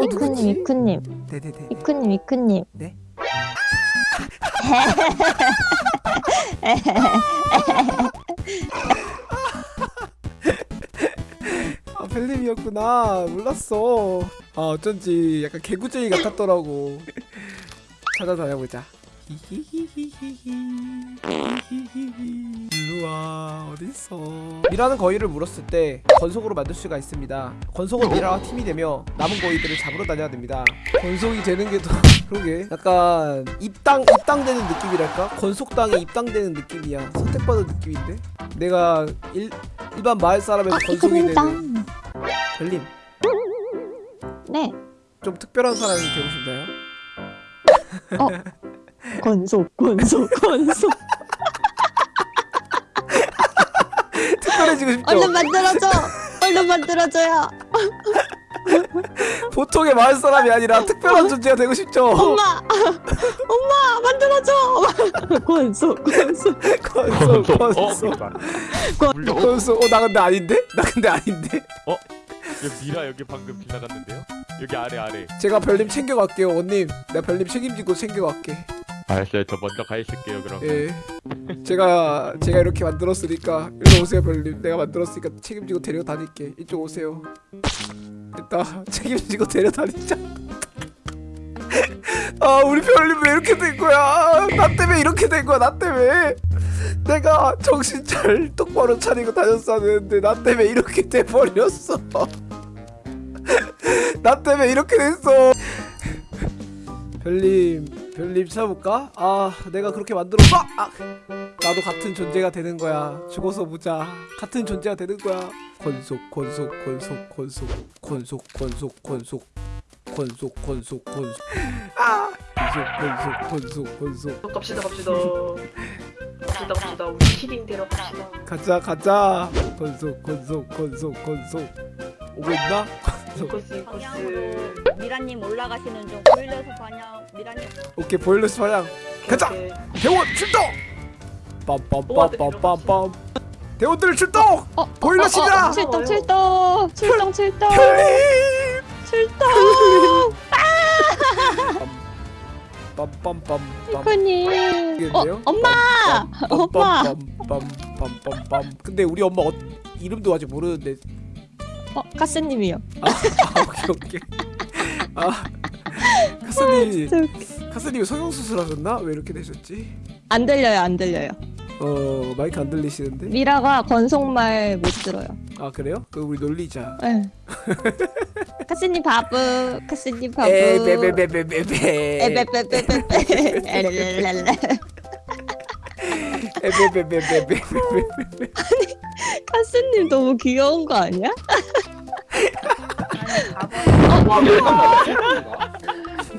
어, 이쿠님? 이쿠님. 네네네. 이쿠님 이쿠님. 네? 아 벨림이었구나. 몰랐어. 아 어쩐지 약간 개구쟁이 같았더라고. 찾아다녀보자. 히히히히히히. 히히히히 어딨어? 미라는 거위를 물었을 때 건속으로 만들 수가 있습니다. 건속은 미라와 팀이 되며 남은 거위들을 잡으러 다녀야 됩니다. 건속이 되는 게 더 그러게. 약간 입당 입당되는 느낌이랄까? 건속당에 입당되는 느낌이야. 선택받은 느낌인데? 내가 일, 일반 마을 사람에서 건속이 되는 별님. 네. 좀 특별한 사람이 되고 싶나요? 건속 건속 건속 특별해지고 싶죠? 얼른 만들어줘 얼른 만들어줘요 보통의 마을 사람이 아니라 특별한 존재가 되고 싶죠? 엄마 엄마 만들어줘 건속 어? 건속 그러니까. 물려. 어? 어나 근데 아닌데? 나 근데 아닌데? 여기 미라 여기 방금 지나갔는데요? 여기 아래 아래. 제가 별님 챙겨갈게요 원님 내가 별님 책임지고 챙겨갈게 알았어요. 저 먼저 가 있을게요 그럼. 예. 제가 제가 이렇게 만들었으니까 일로 오세요 별님 내가 만들었으니까 책임지고 데려다닐게. 이쪽 오세요. 됐다. 책임지고 데려다니자. 아 우리 별님 왜 이렇게 된 거야? 나 때문에 이렇게 된 거야 나 때문에. 내가 정신 잘 똑바로 차리고 다녔었는데 나 때문에 이렇게 돼버렸어. 나 때문에 이렇게 됐어. 별님 별님 찾아볼까? 아 내가 그렇게 만들었어 아, 나도 같은 존재가 되는 거야 죽어서 보자 같은 존재가 되는 거야 권속 권속 권속 권속 권속 권속 권속 권속 권속 권속 아 권속 권속 권속 권속 갑시다 갑시다 갑시다 갑시다 우리 키링 데려갑시다 가자 가자 권속 권속 권속 권속 오고 있나? 이코스 방향으로 미라님 올라가시는 중 보일러서 방향 미라님 오케이 보일러스 방향 가자! 대원 출동! 빰빰빰빰빰빰 대원들 출동! 어, 보일러십니다! 어, 어, 출동 출동 출동 출동! 출동 빰빰빰빰 어 이겠는데요? 엄마 엄마 빰빰빰빰빰빰빰 근데 우리 엄마 어, 이름도 아직 모르는데 어 카스님이요 아 오케이 오케이 아 카스님. 카스님 성형 수술 하셨나? 왜 이렇게 되셨지? 안 들려요 안 들려요 어 마이크 안 들리시는데? 미라가 건속말 못 들어요 아 그래요? 그럼 우리 놀리자 네. 카스님 바보 카스님 바보 에베베베베베베 에베베베베베. 에베베베베베베 카스님 너무 귀여운 거 아니야? 와